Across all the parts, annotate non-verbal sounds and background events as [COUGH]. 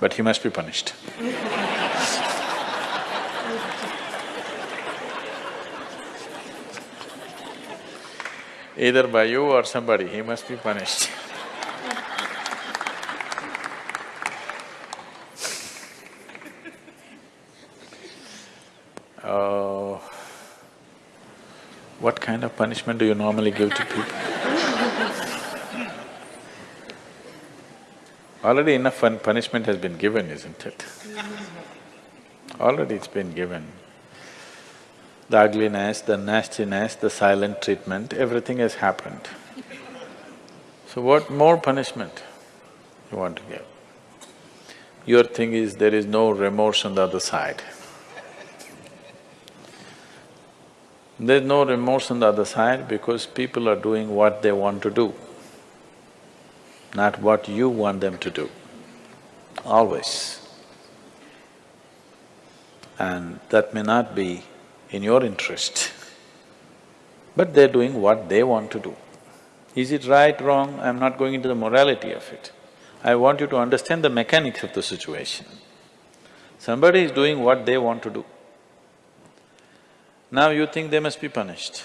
but he must be punished. Either by you or somebody, he must be punished. [LAUGHS] Oh, what kind of punishment do you normally give to people? Already enough fun punishment has been given, isn't it? Already it's been given. The ugliness, the nastiness, the silent treatment, everything has happened. So what more punishment you want to give? Your thing is there is no remorse on the other side. There's no remorse on the other side because people are doing what they want to do, not what you want them to do, always. And that may not be in your interest, [LAUGHS] but they're doing what they want to do. Is it right, wrong? I'm not going into the morality of it. I want you to understand the mechanics of the situation. Somebody is doing what they want to do. Now you think they must be punished.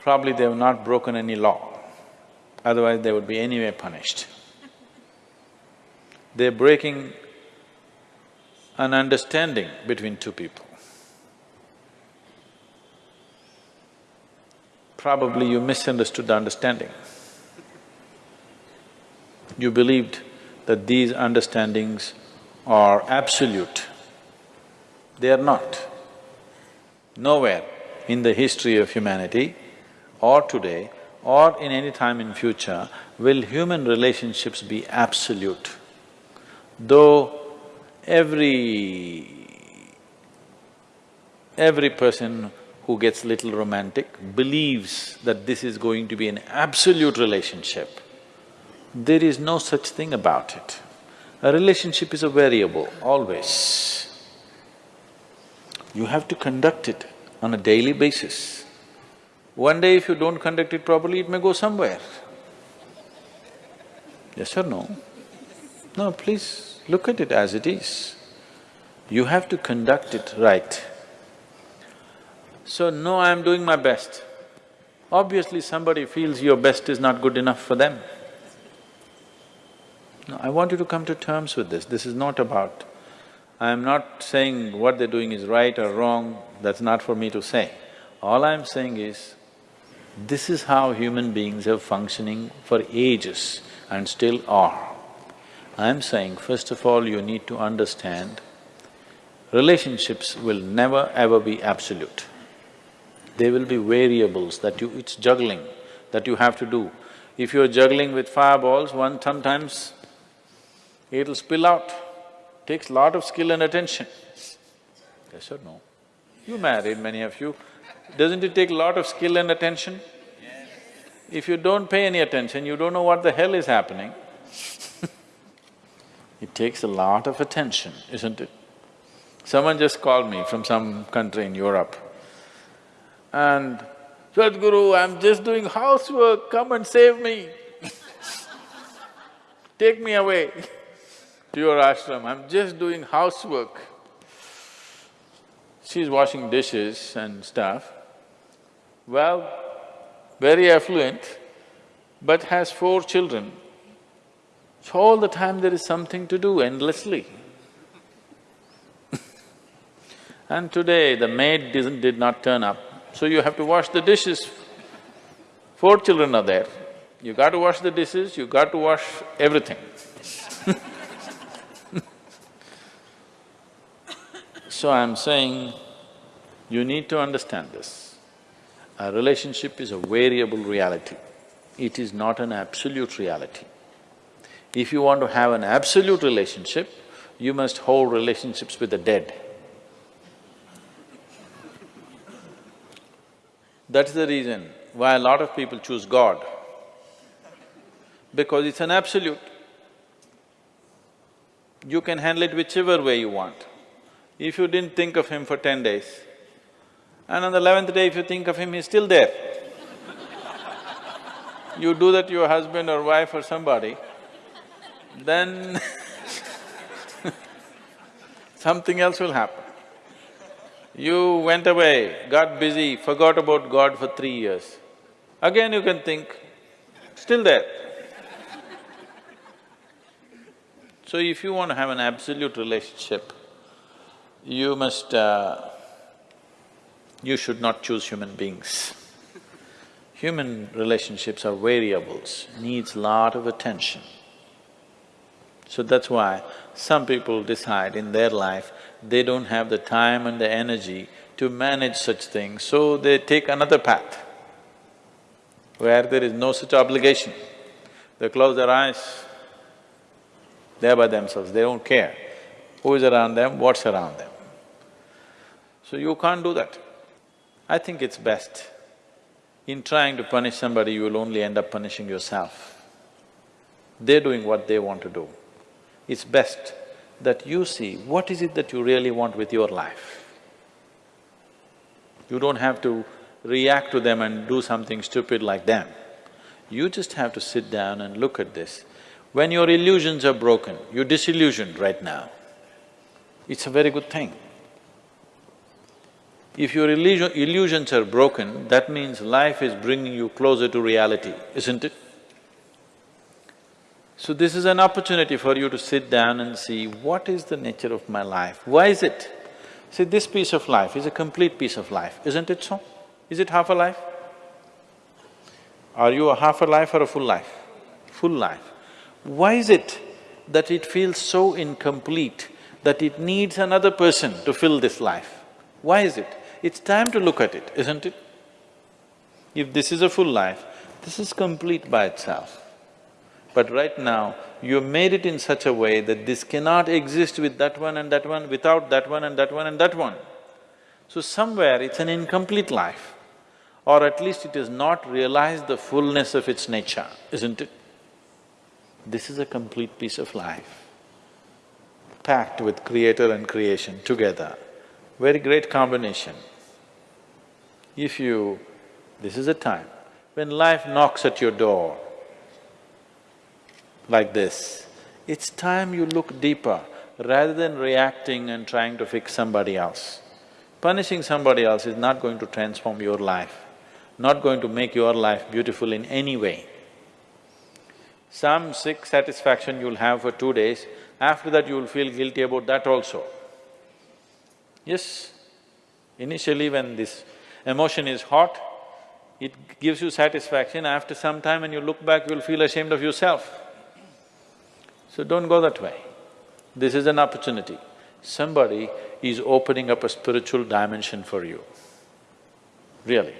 Probably they have not broken any law, otherwise they would be anyway punished. They're breaking an understanding between two people. Probably you misunderstood the understanding. You believed that these understandings are absolute. They are not. Nowhere in the history of humanity or today or in any time in future will human relationships be absolute. Though every… every person who gets little romantic believes that this is going to be an absolute relationship, there is no such thing about it. A relationship is a variable, always. You have to conduct it on a daily basis. One day if you don't conduct it properly, it may go somewhere. Yes or no? No, please look at it as it is. You have to conduct it right. So, no, I'm doing my best. Obviously somebody feels your best is not good enough for them. No, I want you to come to terms with this. This is not about I'm not saying what they're doing is right or wrong, that's not for me to say. All I'm saying is, this is how human beings have functioning for ages and still are. I'm saying, first of all, you need to understand, relationships will never ever be absolute. There will be variables that you… it's juggling that you have to do. If you're juggling with fireballs, one sometimes it'll spill out takes lot of skill and attention. Yes or no? You married, many of you. Doesn't it take a lot of skill and attention? If you don't pay any attention, you don't know what the hell is happening. [LAUGHS] it takes a lot of attention, isn't it? Someone just called me from some country in Europe and, Sadhguru, I'm just doing housework, come and save me [LAUGHS] Take me away [LAUGHS] to your ashram, I'm just doing housework. She's washing dishes and stuff. Well, very affluent, but has four children. So all the time there is something to do endlessly. [LAUGHS] and today the maid didn't… did not turn up, so you have to wash the dishes. Four children are there, you got to wash the dishes, you got to wash everything [LAUGHS] So I'm saying, you need to understand this. A relationship is a variable reality. It is not an absolute reality. If you want to have an absolute relationship, you must hold relationships with the dead. That's the reason why a lot of people choose God, because it's an absolute. You can handle it whichever way you want. If you didn't think of him for ten days, and on the eleventh day if you think of him, he's still there. you do that to your husband or wife or somebody, then [LAUGHS] something else will happen. You went away, got busy, forgot about God for three years. Again you can think, still there. So if you want to have an absolute relationship, you must… Uh, you should not choose human beings. Human relationships are variables, needs lot of attention. So that's why some people decide in their life they don't have the time and the energy to manage such things, so they take another path where there is no such obligation. They close their eyes, they're by themselves, they don't care who is around them, what's around them. So you can't do that. I think it's best in trying to punish somebody, you will only end up punishing yourself. They're doing what they want to do. It's best that you see what is it that you really want with your life. You don't have to react to them and do something stupid like them. You just have to sit down and look at this. When your illusions are broken, you're disillusioned right now, it's a very good thing. If your illusion, illusions are broken, that means life is bringing you closer to reality, isn't it? So this is an opportunity for you to sit down and see, what is the nature of my life? Why is it? See, this piece of life is a complete piece of life, isn't it so? Is it half a life? Are you a half a life or a full life? Full life. Why is it that it feels so incomplete that it needs another person to fill this life? Why is it? It's time to look at it, isn't it? If this is a full life, this is complete by itself. But right now, you made it in such a way that this cannot exist with that one and that one, without that one and that one and that one. So somewhere it's an incomplete life, or at least it has not realized the fullness of its nature, isn't it? This is a complete piece of life, packed with creator and creation together. Very great combination. If you… this is a time when life knocks at your door like this, it's time you look deeper rather than reacting and trying to fix somebody else. Punishing somebody else is not going to transform your life, not going to make your life beautiful in any way. Some sick satisfaction you'll have for two days, after that you'll feel guilty about that also. Yes, initially when this emotion is hot, it gives you satisfaction, after some time when you look back, you'll feel ashamed of yourself. So don't go that way. This is an opportunity. Somebody is opening up a spiritual dimension for you, really.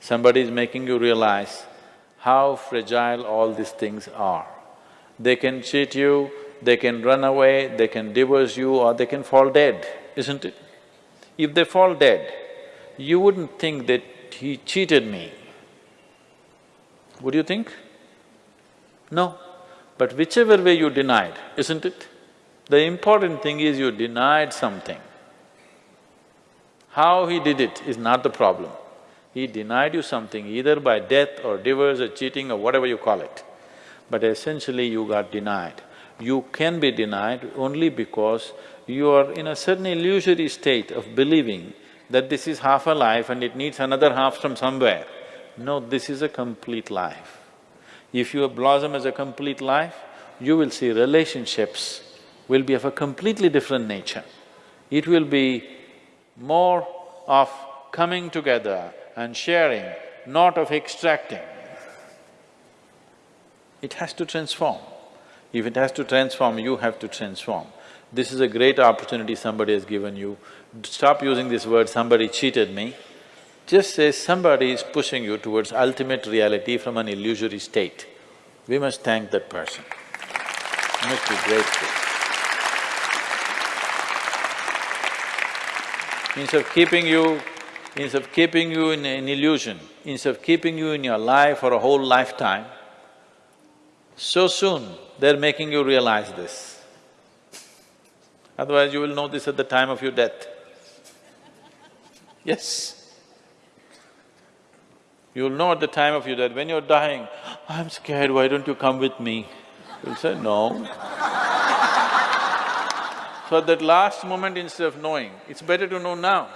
Somebody is making you realize how fragile all these things are. They can cheat you, they can run away, they can divorce you or they can fall dead isn't it? If they fall dead, you wouldn't think that he cheated me. Would you think? No. But whichever way you denied, isn't it? The important thing is you denied something. How he did it is not the problem. He denied you something either by death or divorce or cheating or whatever you call it. But essentially you got denied. You can be denied only because you are in a certain illusory state of believing that this is half a life and it needs another half from somewhere. No, this is a complete life. If you blossom as a complete life, you will see relationships will be of a completely different nature. It will be more of coming together and sharing, not of extracting. It has to transform. If it has to transform, you have to transform. This is a great opportunity somebody has given you. Stop using this word, somebody cheated me. Just say somebody is pushing you towards ultimate reality from an illusory state. We must thank that person. We must be grateful. Instead of keeping you… instead of keeping you in an illusion, instead of keeping you in your life for a whole lifetime, so soon they're making you realize this. Otherwise you will know this at the time of your death. Yes. You'll know at the time of your death, when you're dying, I'm scared, why don't you come with me? You'll say, no. so at that last moment instead of knowing, it's better to know now.